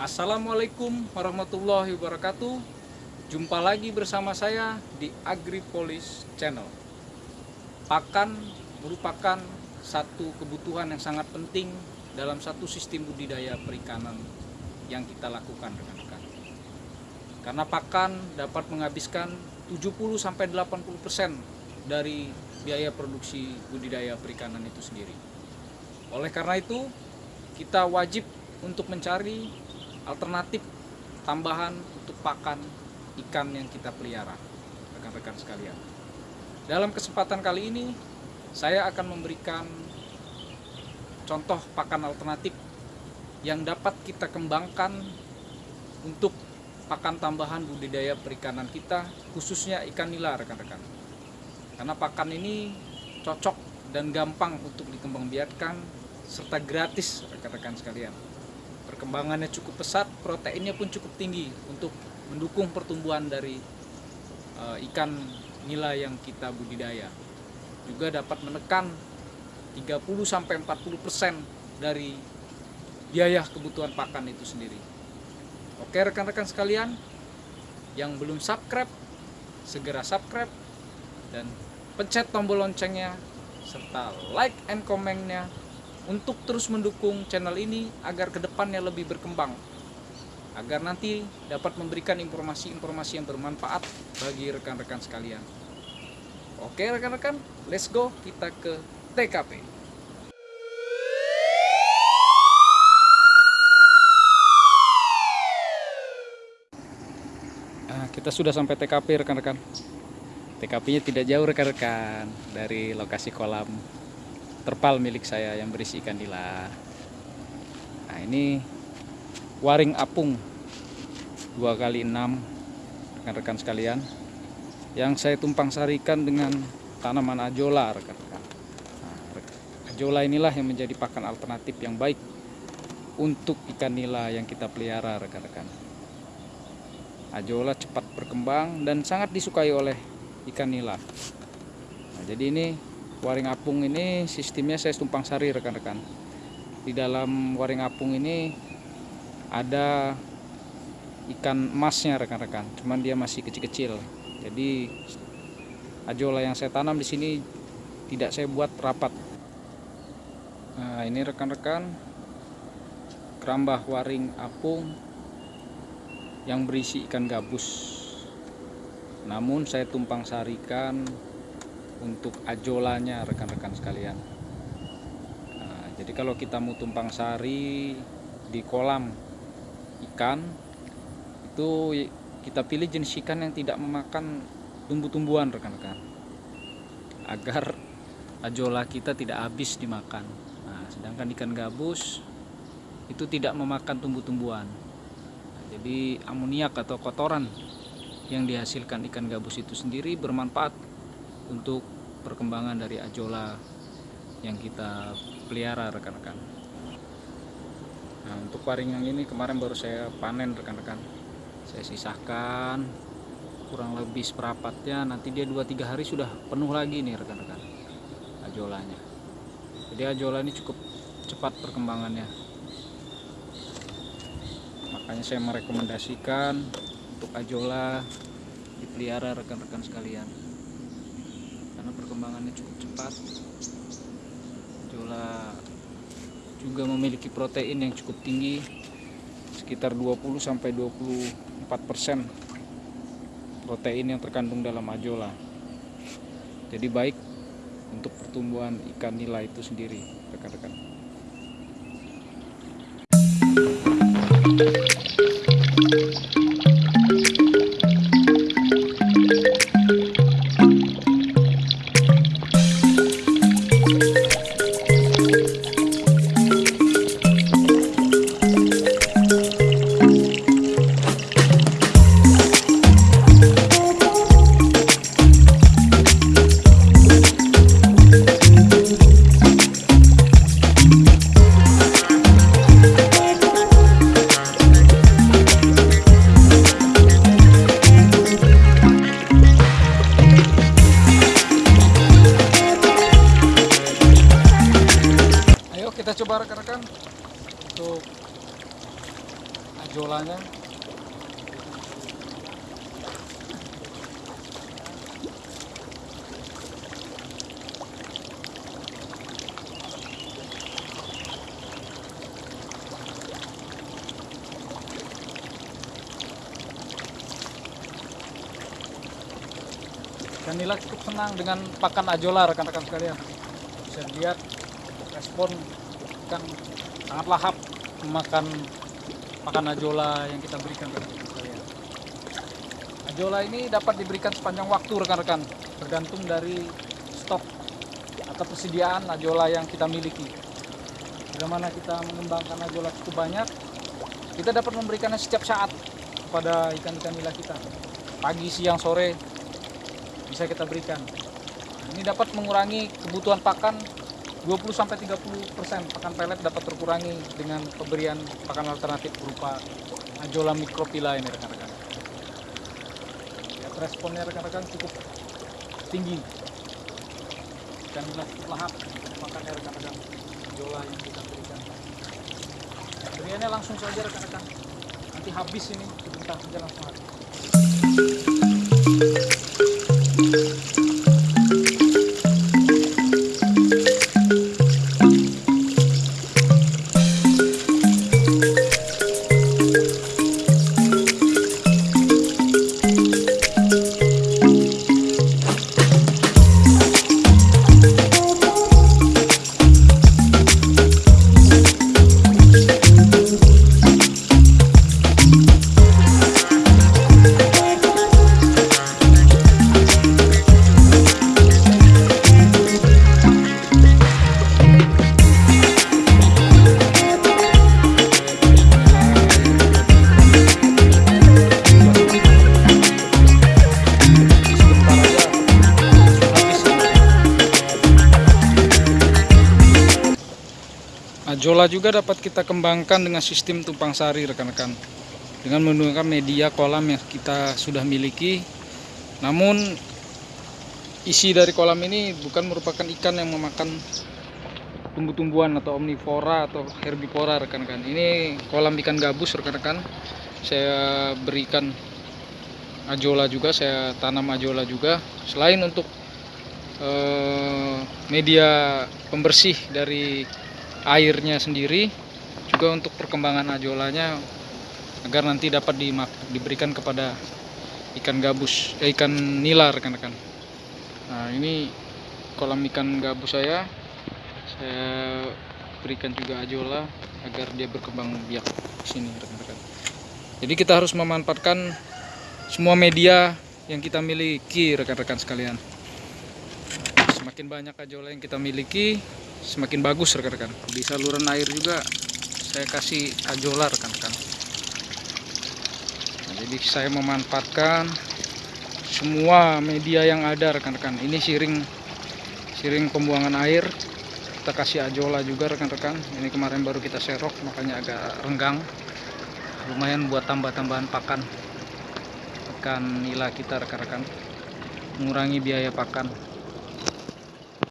Assalamualaikum warahmatullahi wabarakatuh. Jumpa lagi bersama saya di AgriPolis Channel. Pakan merupakan satu kebutuhan yang sangat penting dalam satu sistem budidaya perikanan yang kita lakukan rekan-rekan. Karena pakan dapat menghabiskan 70-80% dari biaya produksi budidaya perikanan itu sendiri. Oleh karena itu kita wajib untuk mencari alternatif tambahan untuk pakan ikan yang kita pelihara rekan-rekan sekalian dalam kesempatan kali ini saya akan memberikan contoh pakan alternatif yang dapat kita kembangkan untuk pakan tambahan budidaya perikanan kita khususnya ikan nila rekan-rekan karena pakan ini cocok dan gampang untuk dikembangbiakkan serta gratis rekan-rekan sekalian. Perkembangannya cukup pesat, proteinnya pun cukup tinggi untuk mendukung pertumbuhan dari uh, ikan nila yang kita budidaya. Juga dapat menekan 30 sampai 40% dari biaya kebutuhan pakan itu sendiri. Oke rekan-rekan sekalian, yang belum subscribe segera subscribe dan pencet tombol loncengnya serta like and komennya untuk terus mendukung channel ini agar ke depannya lebih berkembang. Agar nanti dapat memberikan informasi-informasi yang bermanfaat bagi rekan-rekan sekalian. Oke rekan-rekan let's go. Kita ke TKP nah, kita sudah sampai TKP rekan-rekan. TKP nya tidak jauh rekan-rekan dari lokasi kolam terpal milik saya yang berisi ikan nila. Nah ini waring apung dua kali enam rekan-rekan sekalian yang saya tumpang sarikan dengan tanaman ajola rekan-rekan. Nah, ajola inilah yang menjadi pakan alternatif yang baik untuk ikan nila yang kita pelihara rekan-rekan. Ajola cepat berkembang dan sangat disukai oleh ikan nila. Nah, jadi ini waring apung ini sistemnya saya tumpang sari rekan-rekan. Di dalam waring apung ini ada ikan emasnya rekan-rekan. Cuman dia masih kecil-kecil. Jadi ajola yang saya tanam di sini tidak saya buat rapat. Nah ini rekan-rekan kerambah waring apung yang berisi ikan gabus. Namun saya tumpang sarikan untuk ajolanya rekan-rekan sekalian. Nah, jadi kalau kita mau tumpang sari di kolam ikan itu kita pilih jenis ikan yang tidak memakan tumbuh-tumbuhan rekan-rekan. Agar ajola kita tidak habis dimakan. Nah, sedangkan ikan gabus itu tidak memakan tumbuh-tumbuhan. Nah, jadi amoniak atau kotoran yang dihasilkan ikan gabus itu sendiri bermanfaat untuk perkembangan dari ajola yang kita pelihara rekan-rekan. Nah untuk waring yang ini kemarin baru saya panen rekan-rekan. Saya sisahkan kurang lebih seperapatnya nanti dia 2-3 hari sudah penuh lagi nih rekan-rekan ajolanya. Jadi ajola ini cukup cepat perkembangannya. Makanya saya merekomendasikan untuk ajola dipelihara rekan-rekan sekalian karena perkembangannya cukup cepat. Jola juga memiliki protein yang cukup tinggi sekitar 20 sampai 24 persen protein yang terkandung dalam ajola. Jadi baik untuk pertumbuhan ikan nila itu sendiri rekan-rekan coba rekan-rekan untuk ajolanya. Dan Nila cukup senang dengan pakan ajola rekan-rekan sekalian. Bisa lihat respon ikan sangat lahap memakan pakan ajola yang kita berikan rekan-rekan sekalian ajola ini dapat diberikan sepanjang waktu rekan-rekan. Tergantung dari stok atau persediaan ajola yang kita miliki. Bagaimana kita mengembangkan ajola cukup banyak kita dapat memberikannya setiap saat kepada ikan-ikan nila kita. Pagi, siang, sore bisa kita berikan. Ini dapat mengurangi kebutuhan pakan 20 sampai 30 persen pakan pelet dapat terkurangi dengan pemberian pakan alternatif berupa ajola mikropila ini rekan-rekan. Lihat responnya rekan-rekan cukup tinggi dan jelas cukup lahap makannya rekan-rekan ajola yang kita berikan. Pemberiannya langsung saja rekan-rekan. Nanti habis ini sebentar saja langsung habis. Ajola juga dapat kita kembangkan dengan sistem tumpang sari rekan-rekan. Dengan menggunakan media kolam yang kita sudah miliki. Namun isi dari kolam ini bukan merupakan ikan yang memakan tumbuh-tumbuhan atau omnivora atau herbivora rekan-rekan. Ini kolam ikan gabus rekan-rekan. Saya berikan ajola juga saya tanam ajola juga. Selain untuk eh, media pembersih dari airnya sendiri juga untuk perkembangan ajolanya agar nanti dapat dimak- diberikan kepada ikan gabus eh, ikan nila rekan-rekan. Nah ini kolam ikan gabus saya. Saya berikan juga ajola agar dia berkembang biak di sini rekan-rekan. Jadi kita harus memanfaatkan semua media yang kita miliki rekan-rekan sekalian. Semakin banyak ajola yang kita miliki semakin bagus rekan-rekan. Di saluran air juga saya kasih ajola rekan-rekan. Nah, jadi saya memanfaatkan semua media yang ada rekan-rekan. Ini siring siring pembuangan air. Kita kasih ajola juga rekan-rekan. Ini kemarin baru kita serok makanya agak renggang. Lumayan buat tambah-tambahan pakan. Ikan nila kita rekan-rekan. Mengurangi biaya pakan